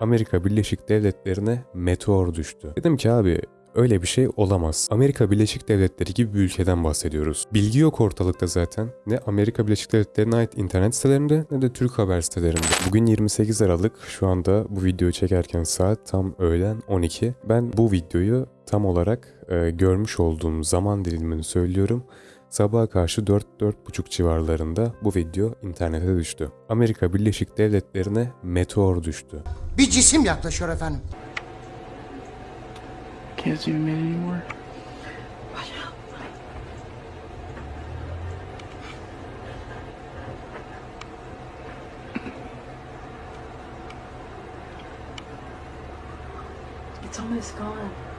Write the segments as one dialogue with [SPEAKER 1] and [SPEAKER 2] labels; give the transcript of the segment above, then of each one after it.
[SPEAKER 1] Amerika Birleşik Devletleri'ne meteor düştü. Dedim ki abi öyle bir şey olamaz. Amerika Birleşik Devletleri gibi bir ülkeden bahsediyoruz. Bilgi yok ortalıkta zaten. Ne Amerika Birleşik Devletleri'ne ait internet sitelerinde ne de Türk haber sitelerinde. Bugün 28 Aralık. Şu anda bu videoyu çekerken saat tam öğlen 12. Ben bu videoyu tam olarak e, görmüş olduğum zaman dilimini söylüyorum. Sabaha karşı 4-4.30 civarlarında bu video internete düştü. Amerika Birleşik Devletleri'ne meteor düştü.
[SPEAKER 2] Bir cisim yaklaşıyor efendim.
[SPEAKER 3] Can't see anymore.
[SPEAKER 4] It's almost gone.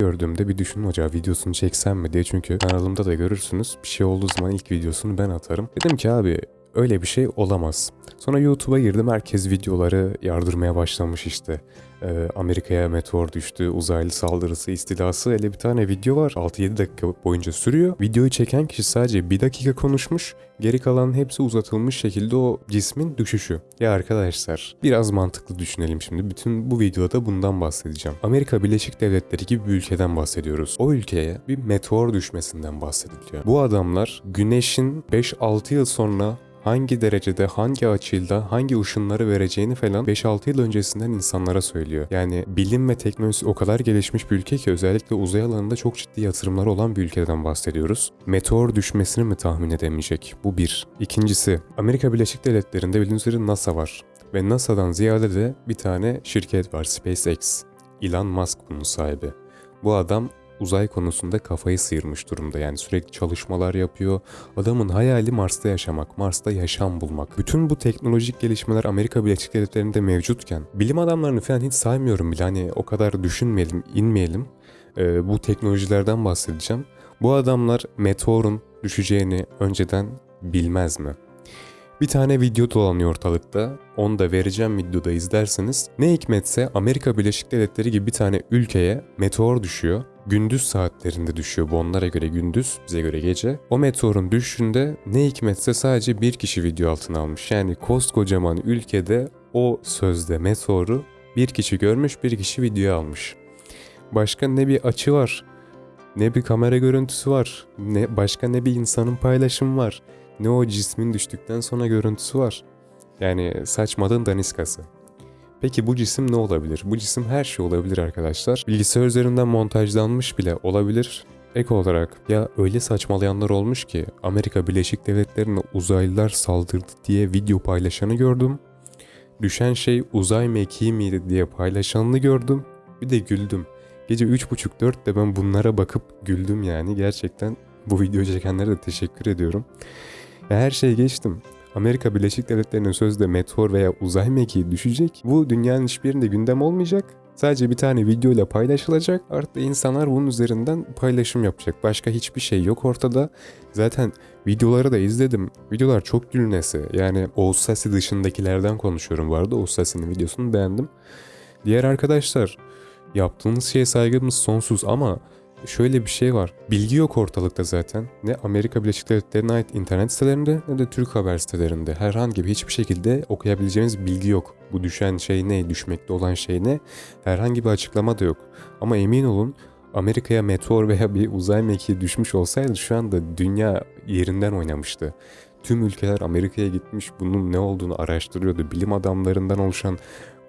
[SPEAKER 1] Gördüğümde bir düşündüm acaba videosunu çeksem mi diye çünkü kanalımda da görürsünüz bir şey olduğu zaman ilk videosunu ben atarım. Dedim ki abi öyle bir şey olamaz. Sonra YouTube'a girdim herkes videoları yardırmaya başlamış işte. Ee, Amerika'ya meteor düştü, uzaylı saldırısı, istilası hele bir tane video var 6-7 dakika boyunca sürüyor. Videoyu çeken kişi sadece 1 dakika konuşmuş, geri kalan hepsi uzatılmış şekilde o cismin düşüşü. Ya arkadaşlar biraz mantıklı düşünelim şimdi. Bütün bu videoda bundan bahsedeceğim. Amerika Birleşik Devletleri gibi bir ülkeden bahsediyoruz. O ülkeye bir meteor düşmesinden bahsediliyor. Bu adamlar güneşin 5-6 yıl sonra hangi derecede, hangi açıyla, hangi ışınları vereceğini falan 5-6 yıl öncesinden insanlara söylüyor. Yani bilim ve teknolojisi o kadar gelişmiş bir ülke ki özellikle uzay alanında çok ciddi yatırımları olan bir ülkeden bahsediyoruz. Meteor düşmesini mi tahmin edemeyecek? Bu bir. İkincisi, Amerika Birleşik Devletleri'nde bildiğiniz üzere NASA var. Ve NASA'dan ziyade de bir tane şirket var SpaceX. Elon Musk bunun sahibi. Bu adam uzay konusunda kafayı sıyırmış durumda. Yani sürekli çalışmalar yapıyor. Adamın hayali Mars'ta yaşamak, Mars'ta yaşam bulmak. Bütün bu teknolojik gelişmeler Amerika Birleşik Devletleri'nde mevcutken bilim adamlarını falan hiç saymıyorum bile. Hani o kadar düşünmeyelim, inmeyelim. Ee, bu teknolojilerden bahsedeceğim. Bu adamlar meteorun düşeceğini önceden bilmez mi? Bir tane video dolanıyor ortalıkta. Onu da vereceğim videoda izlerseniz. Ne hikmetse Amerika Birleşik Devletleri gibi bir tane ülkeye meteor düşüyor. Gündüz saatlerinde düşüyor bu onlara göre gündüz, bize göre gece. O meteorun düşüşünde ne hikmetse sadece bir kişi video altına almış. Yani koskocaman ülkede o sözde meteoru bir kişi görmüş, bir kişi video almış. Başka ne bir açı var, ne bir kamera görüntüsü var, ne başka ne bir insanın paylaşımı var, ne o cismin düştükten sonra görüntüsü var. Yani saçmalığın daniskası. Peki bu cisim ne olabilir? Bu cisim her şey olabilir arkadaşlar. Bilgisayar üzerinden montajlanmış bile olabilir. Ek olarak ya öyle saçmalayanlar olmuş ki Amerika Birleşik Devletleri'ne uzaylılar saldırdı diye video paylaşanı gördüm. Düşen şey uzay mekiği miydi diye paylaşanını gördüm. Bir de güldüm. Gece 3.30-4'te ben bunlara bakıp güldüm yani. Gerçekten bu videoyu çekenlere de teşekkür ediyorum. Ya her şeyi geçtim. Amerika Birleşik Devletleri'nin sözde meteor veya uzay mekiği düşecek. Bu dünyanın hiçbirinde gündem olmayacak. Sadece bir tane videoyla paylaşılacak. Artık insanlar bunun üzerinden paylaşım yapacak. Başka hiçbir şey yok ortada. Zaten videoları da izledim. Videolar çok gülnesi. Yani Oğuz Sasi dışındakilerden konuşuyorum bu arada. Oğuz Sasi'nin videosunu beğendim. Diğer arkadaşlar yaptığınız şeye saygımız sonsuz ama şöyle bir şey var. Bilgi yok ortalıkta zaten. Ne Amerika Birleşik Devletleri'ne ait internet sitelerinde ne de Türk haber sitelerinde. Herhangi bir hiçbir şekilde okuyabileceğiniz bilgi yok. Bu düşen şey ne, düşmekte olan şey ne? Herhangi bir açıklama da yok. Ama emin olun Amerika'ya meteor veya bir uzay mekiği düşmüş olsaydı şu anda dünya yerinden oynamıştı. Tüm ülkeler Amerika'ya gitmiş bunun ne olduğunu araştırıyordu. Bilim adamlarından oluşan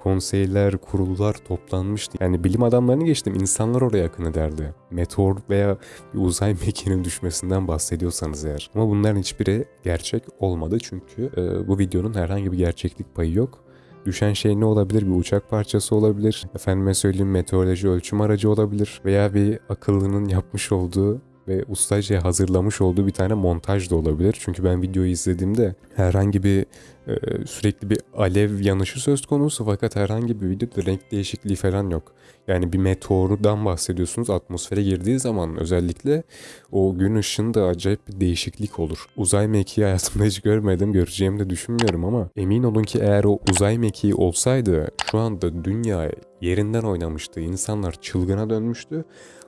[SPEAKER 1] konseyler, kurullar toplanmıştı. Yani bilim adamlarını geçtim insanlar oraya akın ederdi. Meteor veya bir uzay mekiğinin düşmesinden bahsediyorsanız eğer. Ama bunların hiçbiri gerçek olmadı çünkü e, bu videonun herhangi bir gerçeklik payı yok. Düşen şey ne olabilir? Bir uçak parçası olabilir. Efendime söyleyeyim meteoroloji ölçüm aracı olabilir. Veya bir akıllının yapmış olduğu ve ustaca hazırlamış olduğu bir tane montaj da olabilir. Çünkü ben videoyu izlediğimde herhangi bir e, sürekli bir alev yanışı söz konusu fakat herhangi bir videoda renk değişikliği falan yok. Yani bir meteordan bahsediyorsunuz atmosfere girdiği zaman özellikle o gün ışığında acayip bir değişiklik olur. Uzay mekiği hayatımda hiç görmedim, göreceğimi de düşünmüyorum ama emin olun ki eğer o uzay mekiği olsaydı şu anda dünya yerinden oynamıştı. İnsanlar çılgına dönmüştü.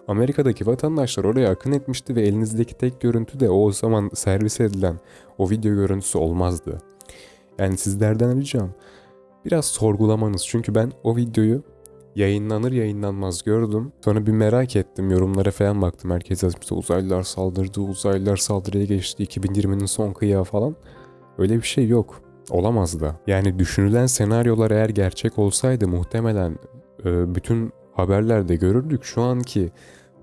[SPEAKER 1] Amerika'daki vatandaşlar oraya akın etmişti ve elinizdeki tek görüntü de o zaman servis edilen o video görüntüsü olmazdı. Yani sizlerden ricam biraz sorgulamanız. Çünkü ben o videoyu yayınlanır yayınlanmaz gördüm. Sonra bir merak ettim. Yorumlara falan baktım. Herkes yazmıştı uzaylılar saldırdı, uzaylılar saldırıya geçti, 2020'nin son kıyağı falan. Öyle bir şey yok. Olamaz da. Yani düşünülen senaryolar eğer gerçek olsaydı muhtemelen bütün haberlerde görürdük. Şu anki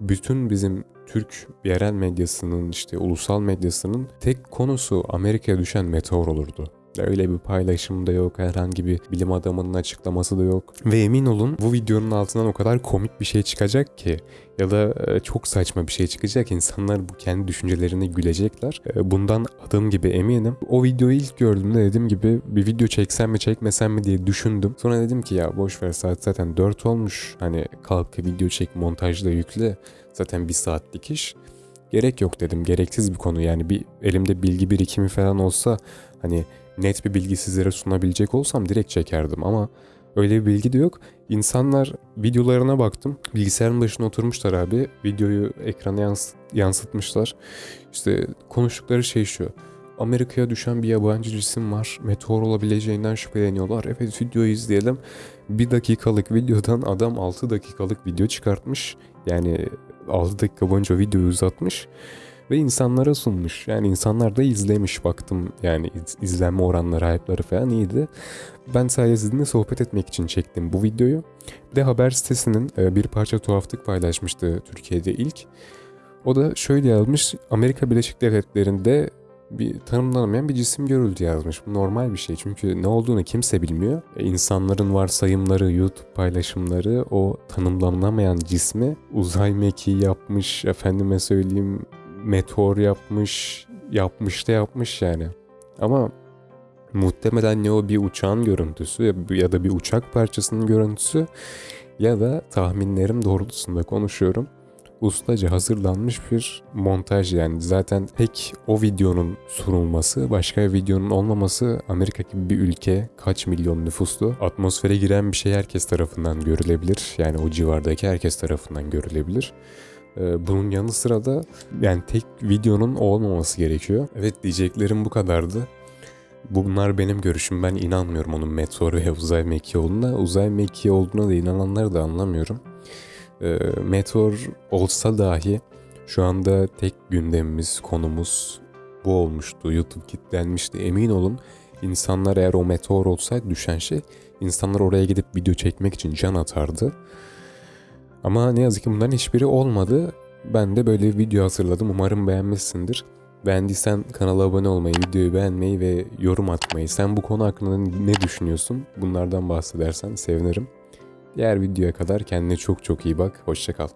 [SPEAKER 1] bütün bizim Türk yerel medyasının işte ulusal medyasının tek konusu Amerika'ya düşen meteor olurdu. Öyle bir paylaşım da yok, herhangi bir bilim adamının açıklaması da yok. Ve emin olun bu videonun altından o kadar komik bir şey çıkacak ki ya da e, çok saçma bir şey çıkacak. İnsanlar bu kendi düşüncelerine gülecekler. E, Bundan adım gibi eminim. O videoyu ilk gördüğümde dediğim gibi bir video çeksem mi çekmesem mi diye düşündüm. Sonra dedim ki ya boş ver saat zaten 4 olmuş. Hani kalk video çek montajla yükle. Zaten bir saatlik iş. Gerek yok dedim. Gereksiz bir konu yani bir elimde bilgi birikimi falan olsa hani net bir bilgi sizlere sunabilecek olsam direkt çekerdim ama öyle bir bilgi de yok. İnsanlar videolarına baktım. Bilgisayarın başına oturmuşlar abi. Videoyu ekrana yans- yansıtmışlar. İşte konuştukları şey şu. Amerika'ya düşen bir yabancı cisim var. Meteor olabileceğinden şüpheleniyorlar. Evet videoyu izleyelim. Bir dakikalık videodan adam 6 dakikalık video çıkartmış. Yani 6 dakika boyunca videoyu uzatmış ve insanlara sunmuş. Yani insanlar da izlemiş baktım yani iz- izlenme oranları, hype'ları falan iyiydi. Ben sadece sizinle sohbet etmek için çektim bu videoyu. De haber sitesinin e, bir parça tuhaflık paylaşmıştı Türkiye'de ilk. O da şöyle yazmış. Amerika Birleşik Devletleri'nde bir tanımlanamayan bir cisim görüldü yazmış. Bu normal bir şey çünkü ne olduğunu kimse bilmiyor. E, insanların varsayımları, YouTube paylaşımları o tanımlanamayan cismi uzay mekiği yapmış, efendime söyleyeyim meteor yapmış, yapmış da yapmış yani. Ama muhtemelen ne o bir uçağın görüntüsü ya- ya da bir uçak parçasının görüntüsü ya da tahminlerim doğrultusunda konuşuyorum. Ustaca hazırlanmış bir montaj yani zaten tek o videonun sunulması başka bir videonun olmaması Amerika gibi bir ülke kaç milyon nüfuslu atmosfere giren bir şey herkes tarafından görülebilir yani o civardaki herkes tarafından görülebilir. Ee, Bunun yanı sıra da yani tek videonun olmaması gerekiyor. Evet diyeceklerim bu kadardı. Bunlar benim görüşüm. Ben inanmıyorum onun meteor ve uzay mekiği olduğuna. Uzay mekiği olduğuna da inananları da anlamıyorum. Ee, meteor olsa dahi şu anda tek gündemimiz, konumuz bu olmuştu. YouTube kilitlenmişti. Emin olun insanlar eğer o meteor olsaydı düşen şey insanlar oraya gidip video çekmek için can atardı. Ama ne yazık ki bunların hiçbiri olmadı. Ben de böyle bir video hazırladım. Umarım beğenmişsindir. Beğendiysen kanala abone olmayı, videoyu beğenmeyi ve yorum atmayı. Sen bu konu hakkında ne düşünüyorsun? Bunlardan bahsedersen sevinirim. Diğer videoya kadar kendine çok çok iyi bak. Hoşça kal.